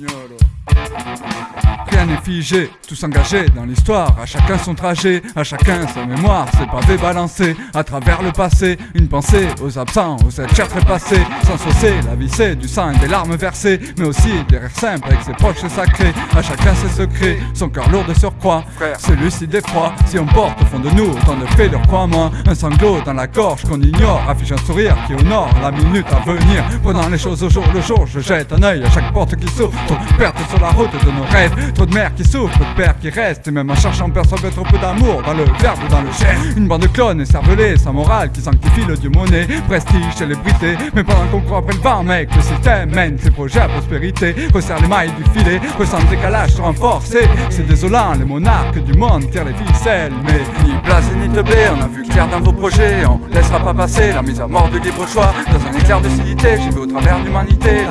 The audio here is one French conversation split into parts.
senhor. Rien n'est figé, tous engagés dans l'histoire, à chacun son trajet, à chacun sa mémoire, ses pavés balancés à travers le passé, une pensée aux absents, aux êtres chers trépassés, sans saucer, la vie c'est du sang et des larmes versées, mais aussi des rires simples avec ses proches sacrés, à chacun ses secrets, son cœur lourd de surcroît, c'est lucide et froid, si on porte au fond de nous autant de faits, crois-moi, un sanglot dans la gorge qu'on ignore, affiche un sourire qui honore la minute à venir, prenant les choses au jour le jour, je jette un œil à chaque porte qui s'ouvre, perte sur la route de nos rêves, Trop de mères qui souffrent, de pères qui restent. Et même en cherchant percevoir trop peu d'amour Dans le verbe ou dans le chien Une bande de clones cervelés sans morale Qui sanctifie le dieu monnaie. Prestige, célébrité. Mais pendant qu'on croit après le vent mec Le système mène ses projets à prospérité. Resserre les mailles du filet Ressent le décalage sur un forcé C'est désolant, les monarques du monde tirent les ficelles. Mais ni place ni teblé On a vu clair dans vos projets. On laissera pas passer la mise à mort du libre choix. Dans un éclair de civilité J'y vais au travers l'humanité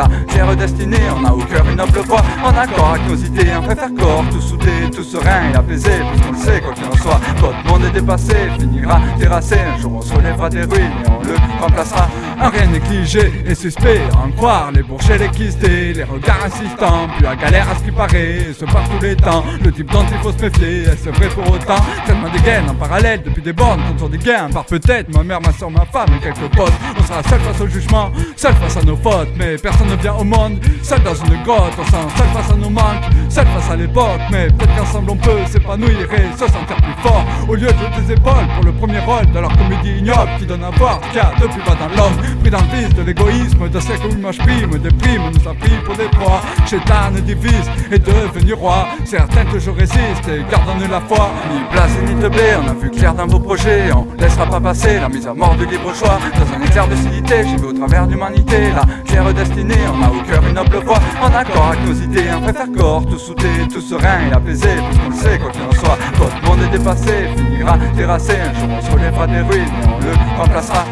On a au cœur une noble voix En accord avec nos idées. On faire corps, tout soudé, tout serein et apaisé. Puisqu'on le sait, quoi qu'il en soit, votre monde est dépassé Finira terrassé, un jour on se relèvera des ruines Et on le remplacera. Un rien négligé et suspect en croire Les bourgers, les quistés, les regards insistants. Puis la galère à ce qui paraît, ce par tous les temps. Le type dont il faut se méfier, est-ce vrai pour autant? Tellement des gaines en parallèle depuis des bornes Contre des gains, par peut-être ma mère, ma soeur, ma femme et quelques potes. On sera seul face au jugement, seul face à nos fautes. Mais personne ne vient au monde, seul dans une grotte On sent seul face à nos manques, seul face à l'époque Mais peut-être qu'ensemble on peut s'épanouir et se sentir plus fort. Au lieu de tes épaules pour le premier rôle de leur comédie ignoble Qui donne à voir qu'il y a de plus bas dans l'homme Pris dans le vice de l'égoïsme, de siècle où l'image prime Des primes nous a pris pour des proies. Chétan divise et devenu roi. Certains toujours résistent et gardent la foi. Ni place ni te blé, on a vu clair dans vos projets. On laissera pas passer la mise à mort du libre choix. Dans un éclair de civilité, j'y vais au travers d'humanité La claire destinée, on a au cœur une noble voix En accord avec nos idées, on préfère corps Tout soudé, tout serein et apaisé Puisqu'on le sait, quoi qu'il en soit, votre monde est dépassé Finira terrassé, un jour on se relèvera des ruines Et on le remplacera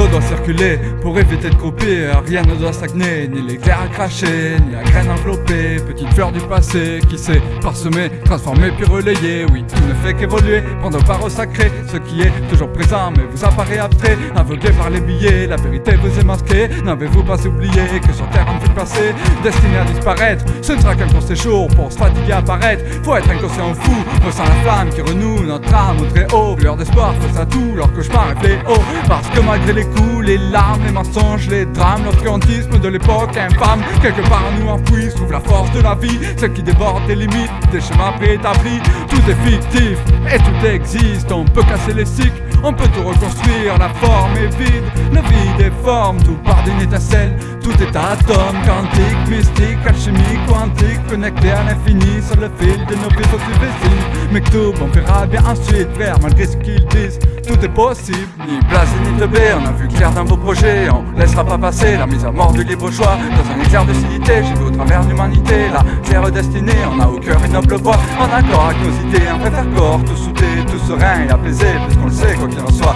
L'eau doit circuler pour éviter de croupir Rien ne doit stagner, ni l'éclair à cracher Ni la graine enveloppée, petite fleur du passé Qui s'est parsemée, transformée puis relayée. Oui, tout ne fait qu'évoluer, prendre part au sacré. Ce qui est toujours présent mais vous apparaît abstrait Aveuglé par les billets, la vérité vous est masquée. N'avez-vous pas oublié que sur terre on fait passer Destiné à disparaître, ce ne sera qu'un court séjour Pour se fatiguer apparaître, faut être inconscient fou Ressent la flamme qui renoue notre âme. Au très haut Lueur d'espoir face à tout, leur cauchemar est fléau. Parce que malgré les les larmes, les mensonges, les drames, l'obscurantisme de l'époque infâme. Quelque part nous enfouis, trouve la force de la vie, celle qui déborde des limites, des chemins préétablis. Tout est fictif et tout existe, on peut casser les cycles, on peut tout reconstruire, la forme est vide, le vide est forme, tout part d'une étincelle, tout est atome, quantique, mystique, connecté à l'infini sur le fil de nos vies aux Mais tout, on verra bien ensuite faire malgré ce qu'ils disent, tout est possible, ni place ni de on a vu clair dans vos projets, on laissera pas passer la mise à mort du libre choix. Dans un éclair de civilité, j'ai vu au travers l'humanité. La terre destinée, on a au cœur une noble voix En accord avec nos idées, on préfère corps, tout soudé, tout serein et apaisé. Puisqu'on le sait, quoi qu'il en soit,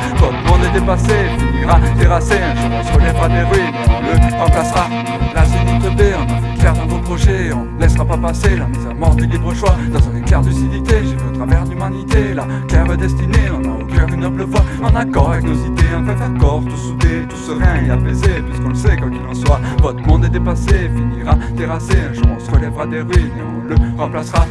dépassé Finira terrassé, un jour on se relèvera des ruines et on le remplacera. La zénith B, on clair dans vos projets, on laissera pas passer la mise à mort du libre choix. Dans un éclair de civilité, j'ai au travers l'humanité La terre destinée, on a au cœur une noble voix. En accord avec nos idées, on préfère corps, tout soudé, tout serein et apaisé. Puisqu'on le sait, quoi qu'il en soit, votre monde est dépassé Finira terrassé, un jour on se relèvera des ruines et on le remplacera